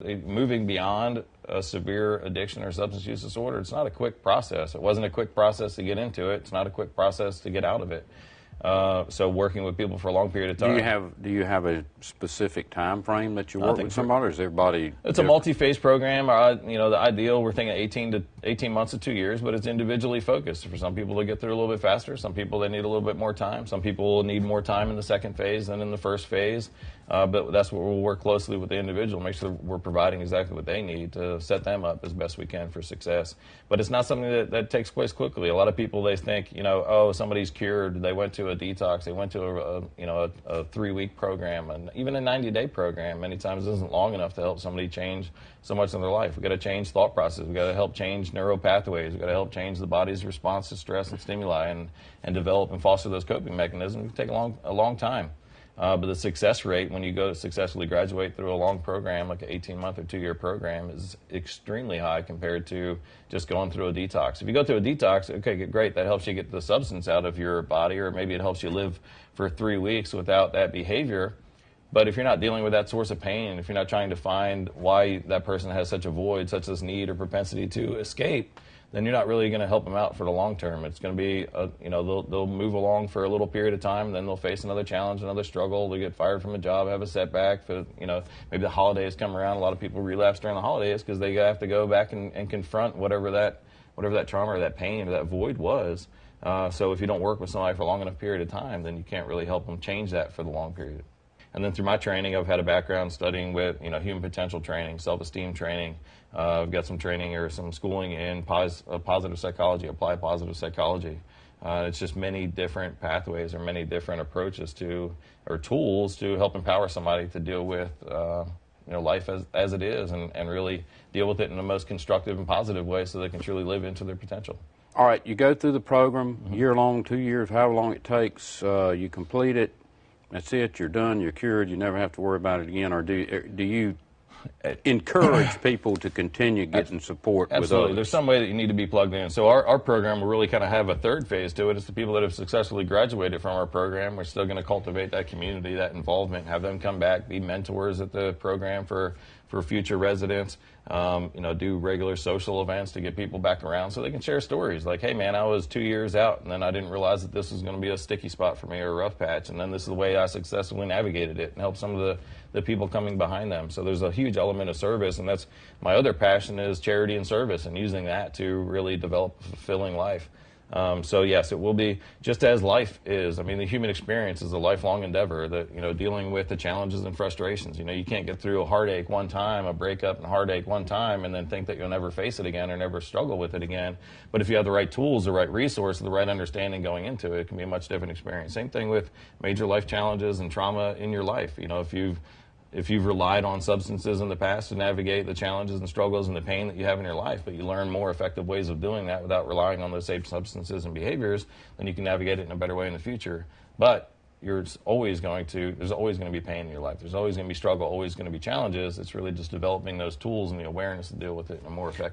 Moving beyond a severe addiction or substance use disorder, it's not a quick process. It wasn't a quick process to get into it. It's not a quick process to get out of it. Uh, so working with people for a long period of time. Do you have do you have a specific time frame that you work with somebody, or is everybody? It's different? a multi-phase program. Uh, you know, the ideal we're thinking 18 to 18 months to two years, but it's individually focused. For some people, they get through a little bit faster. Some people they need a little bit more time. Some people will need more time in the second phase than in the first phase. Uh, but that's what we'll work closely with the individual, make sure we're providing exactly what they need to set them up as best we can for success. But it's not something that, that takes place quickly. A lot of people they think, you know, oh, somebody's cured. They went to a detox. They went to a, a you know a, a three-week program, and even a 90-day program many times isn't long enough to help somebody change so much in their life. We've got to change thought process. We've got to help change neural pathways. We've got to help change the body's response to stress and stimuli, and and develop and foster those coping mechanisms. It can take a long a long time. Uh, but the success rate when you go to successfully graduate through a long program, like an 18 month or two year program, is extremely high compared to just going through a detox. If you go through a detox, okay, great, that helps you get the substance out of your body, or maybe it helps you live for three weeks without that behavior. But if you're not dealing with that source of pain, if you're not trying to find why that person has such a void, such this need or propensity to escape, then you're not really going to help them out for the long term. It's going to be, a, you know, they'll, they'll move along for a little period of time, then they'll face another challenge, another struggle. They get fired from a job, have a setback. For, you know, maybe the holidays come around. A lot of people relapse during the holidays because they have to go back and, and confront whatever that, whatever that trauma or that pain or that void was. Uh, so if you don't work with somebody for a long enough period of time, then you can't really help them change that for the long period. And then through my training, I've had a background studying with you know human potential training, self-esteem training. Uh, I've got some training or some schooling in pos- uh, positive psychology, applied positive psychology. Uh, it's just many different pathways or many different approaches to or tools to help empower somebody to deal with uh, you know life as, as it is and, and really deal with it in the most constructive and positive way so they can truly live into their potential. All right, you go through the program, mm-hmm. year long, two years, however long it takes. Uh, you complete it that's it, you're done, you're cured, you never have to worry about it again? Or do, er, do you encourage people to continue getting support Absolutely. There's some way that you need to be plugged in. So our, our program will really kind of have a third phase to it. It's the people that have successfully graduated from our program. We're still going to cultivate that community, that involvement, have them come back, be mentors at the program for for future residents. Um, you know, do regular social events to get people back around so they can share stories. Like, hey, man, I was two years out, and then I didn't realize that this was going to be a sticky spot for me or a rough patch, and then this is the way I successfully navigated it and helped some of the the people coming behind them. So there's a huge element of service, and that's my other passion is charity and service, and using that to really develop a fulfilling life. Um, so yes, it will be just as life is. I mean, the human experience is a lifelong endeavor. That you know, dealing with the challenges and frustrations. You know, you can't get through a heartache one time, a breakup and heartache one time, and then think that you'll never face it again or never struggle with it again. But if you have the right tools, the right resource, the right understanding going into it, it can be a much different experience. Same thing with major life challenges and trauma in your life. You know, if you've if you've relied on substances in the past to navigate the challenges and struggles and the pain that you have in your life, but you learn more effective ways of doing that without relying on those same substances and behaviors, then you can navigate it in a better way in the future. But you're always going to, there's always going to be pain in your life. There's always going to be struggle, always going to be challenges. It's really just developing those tools and the awareness to deal with it in a more effective